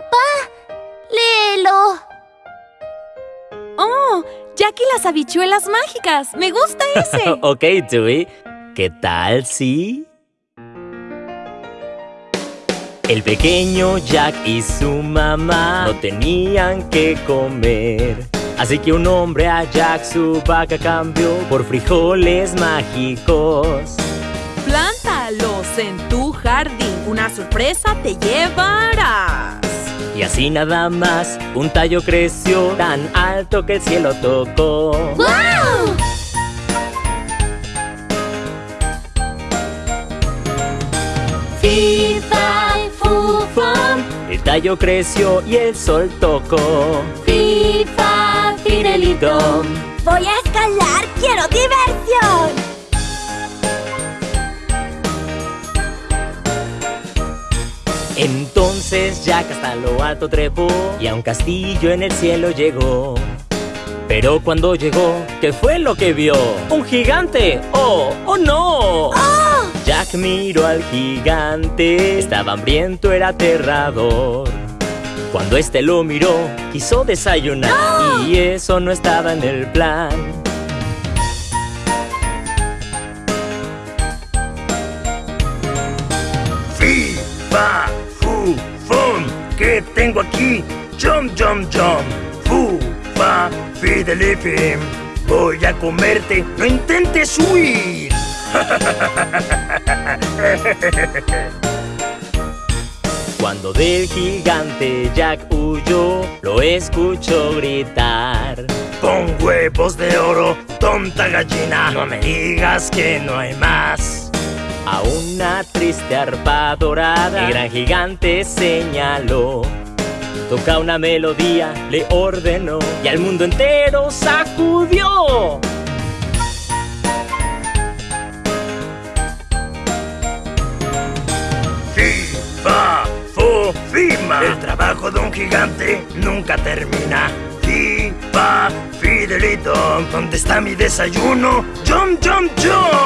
Papá, léelo. ¡Oh! Jack y las habichuelas mágicas. ¡Me gusta ese! ok, Dewey. ¿Qué tal si...? El pequeño Jack y su mamá no tenían que comer. Así que un hombre a Jack su vaca cambió por frijoles mágicos. Plántalos en tu jardín. Una sorpresa te llevarás. Y así nada más, un tallo creció tan alto que el cielo tocó. ¡Wow! Fi, fa, fu, fum. El tallo creció y el sol tocó. Fi, fa, fidelidom. Voy a escalar, quiero diversión. Entonces Jack hasta lo alto trepó y a un castillo en el cielo llegó. Pero cuando llegó, ¿qué fue lo que vio? ¡Un gigante! ¡Oh! ¡Oh no! Jack miró al gigante, estaba hambriento, era aterrador. Cuando este lo miró, quiso desayunar y eso no estaba en el plan. Tengo aquí? Jump, jump, jump. Fu, fa, fidelifim. Voy a comerte. No intentes huir. Cuando del gigante Jack huyó, lo escuchó gritar. Pon huevos de oro, tonta gallina. No me digas que no hay más. A una triste arpa dorada, el gran gigante señaló. Toca una melodía, le ordenó, y al mundo entero sacudió. Fi, fa, fu, fima. El trabajo de un gigante nunca termina. Fi, fa, fidelito. ¿Dónde está mi desayuno? Jump, jump, jump.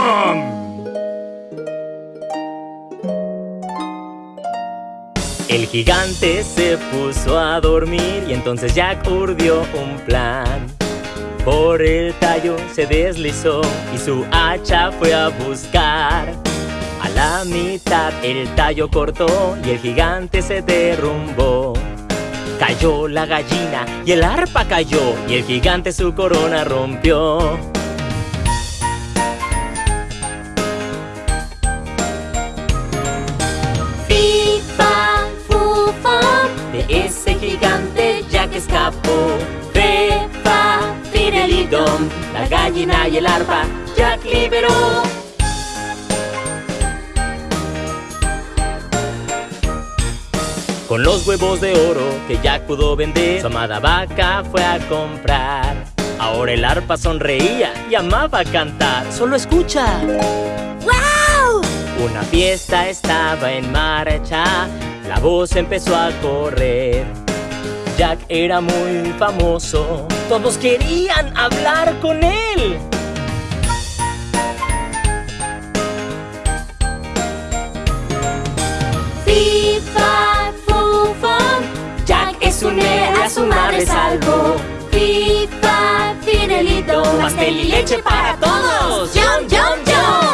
El gigante se puso a dormir y entonces Jack urdió un plan. Por el tallo se deslizó y su hacha fue a buscar. A la mitad el tallo cortó y el gigante se derrumbó. Cayó la gallina y el arpa cayó y el gigante su corona rompió. Gigante Jack escapó. Fe, fa, fidelidom. La gallina y el arpa Jack liberó. Con los huevos de oro que Jack pudo vender, su amada vaca fue a comprar. Ahora el arpa sonreía y amaba cantar. Solo escucha. ¡Wow! Una fiesta estaba en marcha, la voz empezó a correr. Jack era muy famoso, todos querían hablar con él. Fi, fa, fu, fum. Jack es un héroe, a su madre salvó. Fi, fa, fidelito, pastel y leche para todos. ¡Jump, jump!